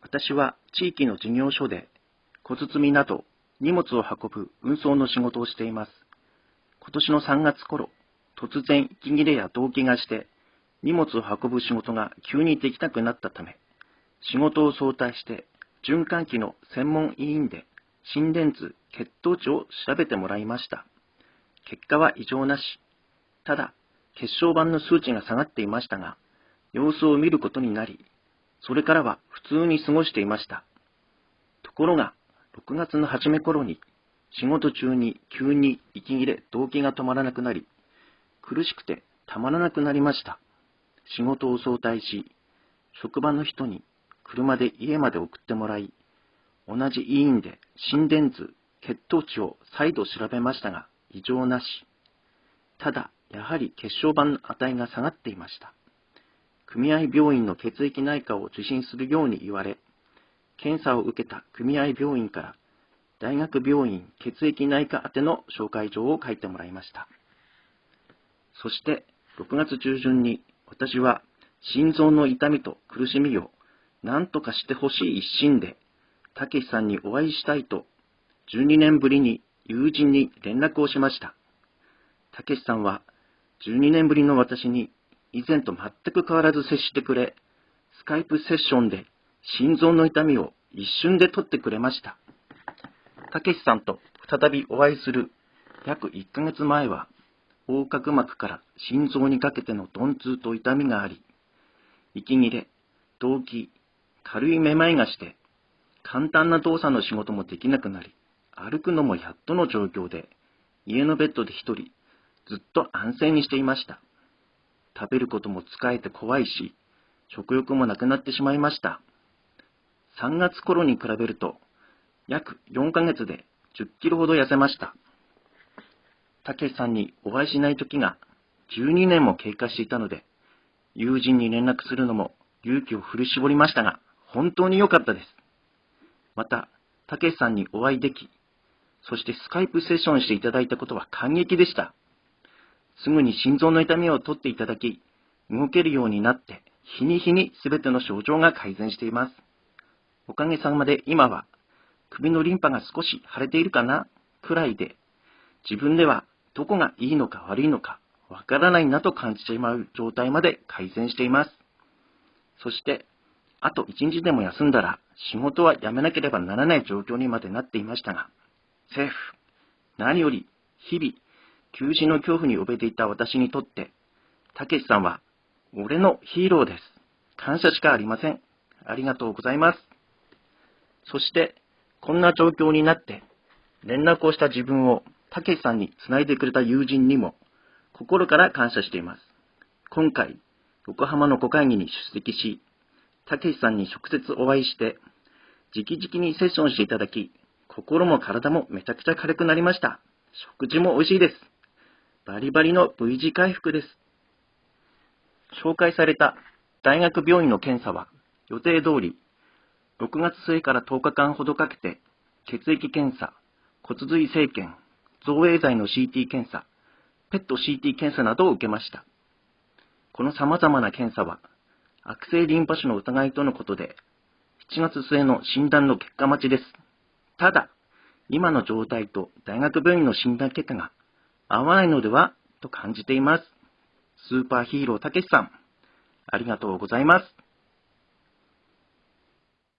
私は地域の事業所で小包など荷物を運ぶ運送の仕事をしています。今年の3月頃、突然息切れや動悸がして荷物を運ぶ仕事が急にできなくなったため、仕事を早退して循環器の専門医院で心電図、血糖値を調べてもらいました。結果は異常なし。ただ、血小板の数値が下がっていましたが、様子を見ることになり、それからは普通に過ごしていました。ところが、6月の初め頃に、仕事中に急に息切れ、動悸が止まらなくなり、苦しくてたまらなくなりました。仕事を早退し、職場の人に車で家まで送ってもらい、同じ医院で心電図、血糖値を再度調べましたが、異常なし。ただ、やはり血小板の値が下がっていました。組合病院の血液内科を受診するように言われ、検査を受けた組合病院から大学病院血液内科宛ての紹介状を書いてもらいました。そして6月中旬に私は心臓の痛みと苦しみを何とかしてほしい一心で、たけしさんにお会いしたいと、12年ぶりに友人に連絡をしました。たけしさんは12年ぶりの私に以前と全く変わらず接してくれ、スカイプセッションで心臓の痛みを一瞬で取ってくれました。たけしさんと再びお会いする約1ヶ月前は、横隔膜から心臓にかけての鈍痛と痛みがあり、息切れ、動悸、軽いめまいがして、簡単な動作の仕事もできなくなり、歩くのもやっとの状況で、家のベッドで一人、ずっと安静にしていました。食べることも疲れて怖いし、食欲もなくなってしまいました。3月頃に比べると、約4ヶ月で10キロほど痩せました。たけしさんにお会いしない時が12年も経過していたので、友人に連絡するのも勇気を振り絞りましたが、本当に良かったです。また、たけしさんにお会いでき、そしてスカイプセッションしていただいたことは感激でした。すぐに心臓の痛みを取っていただき、動けるようになって、日に日に全ての症状が改善しています。おかげさまで今は、首のリンパが少し腫れているかなくらいで、自分ではどこがいいのか悪いのかわからないなと感じてしまう状態まで改善しています。そして、あと一日でも休んだら仕事は辞めなければならない状況にまでなっていましたが、セーフ。何より、日々、休止の恐怖に怯えていた私にとって、たけしさんは、俺のヒーローです。感謝しかありません。ありがとうございます。そして、こんな状況になって、連絡をした自分をたけしさんにつないでくれた友人にも、心から感謝しています。今回、横浜の5会議に出席し、たけしさんに直接お会いして、直々にセッションしていただき、心も体もめちゃくちゃ軽くなりました。食事も美味しいです。バリバリの V 字回復です。紹介された大学病院の検査は予定通り6月末から10日間ほどかけて血液検査、骨髄生検、造影剤の CT 検査、ペット CT 検査などを受けました。この様々な検査は悪性リンパ腫の疑いとのことで7月末の診断の結果待ちです。ただ、今の状態と大学病院の診断結果が合わないのではと感じています。スーパーヒーローたけしさん、ありがとうございます。